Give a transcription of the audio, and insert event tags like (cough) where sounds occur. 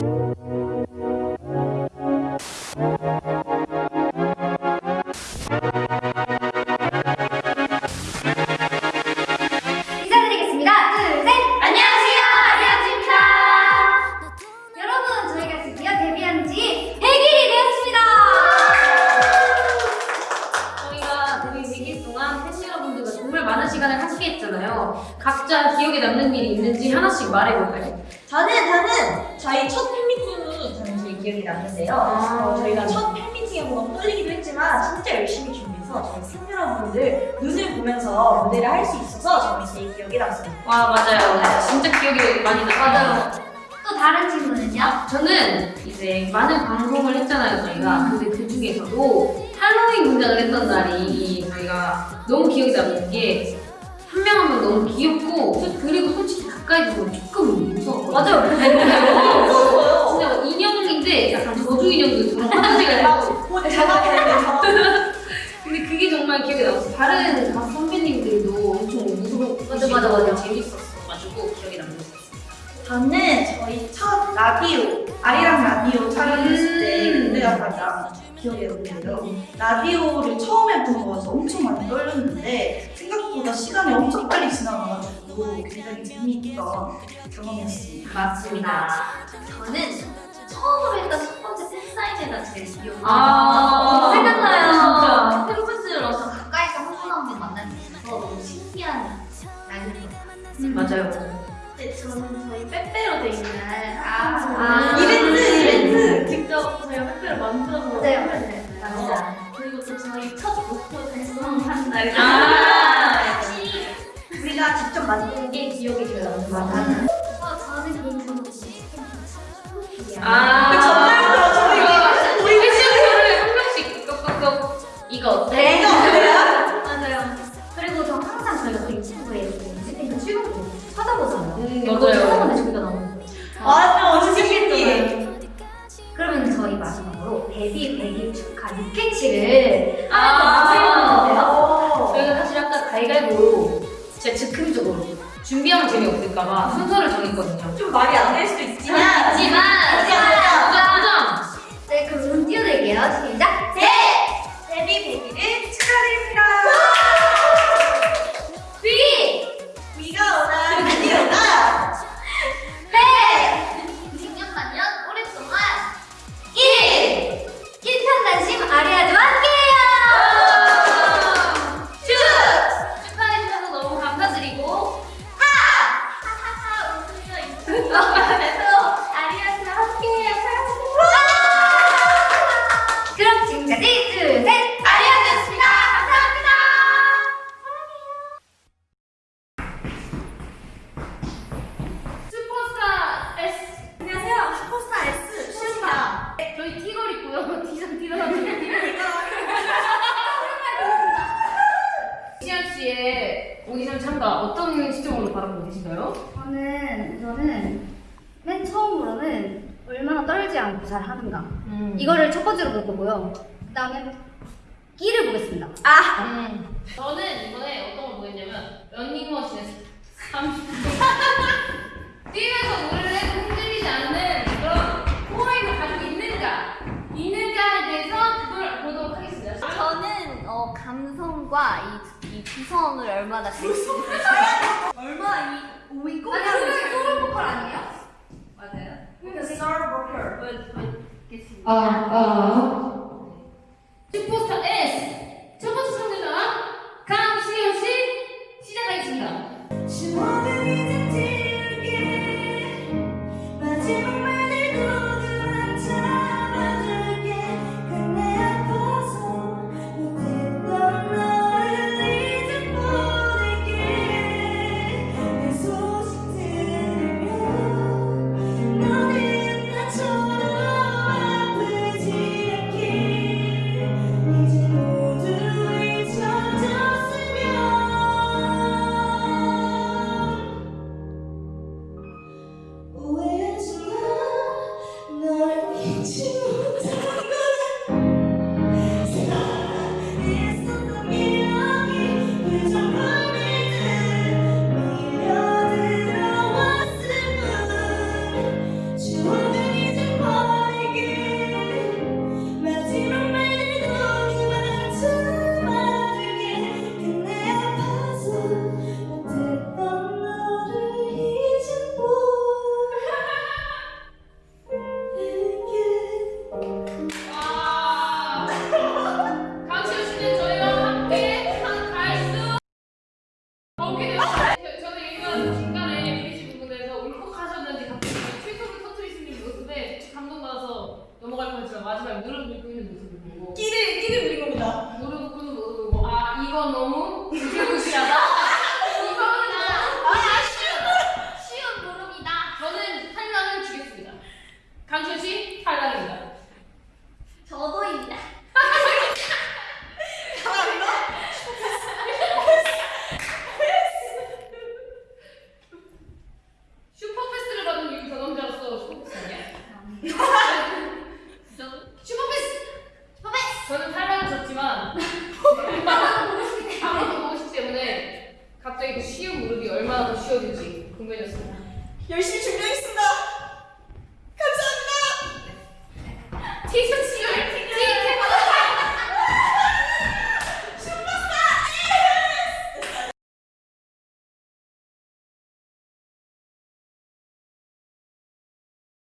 인사 많은 시간을 함께 했잖아요. 각자 기억에 남는 일이 있는지 하나씩 말해볼까요? 저는 저는 저희 첫 팬미팅이 저는 제일 기억에 남는데요. 아. 어, 저희가 첫 팬미팅에 뭔가 떨리기도 했지만 진짜 열심히 준비해서 저희 팬 여러분들 눈을 보면서 무대를 할 수 있어서 저는 제일 기억에 남습니다. 와, 맞아요. 진짜 기억이 많이 나요. 또 다른 친구는요? 저는 이제 많은 방송을 했잖아요, 저희가. 근데 그 중에서도 할로윈 공작을 했던 날이 저희가 너무 기억에 남는 게한명 한 명 너무 귀엽고 그리고 솔직히 가까이 보면 조금 무서웠거든요. 맞아요. 무서워요. (laughs) 진짜 뭐 인형인데 약간 저주 인형도 화장실 가고 곧 잡아가야 돼요. 근데 그게 정말 기억에 남았어. 다른 가수 선배님들도 엄청 무서워. 맞아, 맞아, 맞아. 재밌었어가지고 기억에 남는 것 같아요. 저는 저희 첫 라디오 아리랑 라디오 촬영했을 때 음. 그때가 가장 기억에 남는데요. 라디오를 처음에 보고 와서 엄청 많이 떨렸는데 생각보다 시간이 엄청 빨리 지나가가지고 굉장히 재미있던 경험이었습니다. 맞습니다. 저는 처음으로 했던 첫 번째 팬사인회가 제일 기억이 아, 나요. 생각나요. 진짜. 팬분들로서 가까이서 한분 한분 만날 수 있어서 너무 신기한 날이었어요. 맞아요. 네, 저는 저희 빼빼로 데이 날 아, 아, 이벤트, 이벤트! 직접 저희가 빼빼로 만들어서 맞아요. 하면 맞아. 그리고 또 저희 첫 목표 달성한 날 아. 우리가 직접 만든 게 기억에 제일 남는 것 같아요. 어, 저는 개인적으로 치킨 아. 그 전날부터 저희가 우리 패션쇼를 한 명씩 꺽꺽꺽 이거 어때? 6캐치를 아. 하나 더 어. 저희가 사실 아까 가위가위보로 진짜 즉흥적으로 준비하면 재미없을까봐 순서를 정했거든요. 좀 말이 안 될 수도 있지만 하지만 하지만 도전! 네, 그럼 운 띄워드릴게요. 시작! 저는 우선은 맨 처음으로는 얼마나 떨지 않고 잘 하는가 음. 이거를 첫 번째로 볼 거고요. 그 다음에 끼를 보겠습니다. 아, 음. 저는 이번에 어떤 걸 보였냐면 런닝머신에서 30분 뛰면서 노래를 해도 흔들리지 않는 그런 포인을 가지고 있는가 있는가에 대해서 그걸 보도록 하겠습니다. 저는 어, 감성과 이, 이 구성을 얼마나 잘 쓰고 얼마 이 오이 아니, 꼬리를 그게 소울 보컬 아니에요? 맞아요. 스타버커. 보여드리겠습니다. 아, 아. Não, não, não. 쉬운 무릎이 얼마나 더 쉬워질지 궁금해졌습니다. 열심히 준비하겠습니다.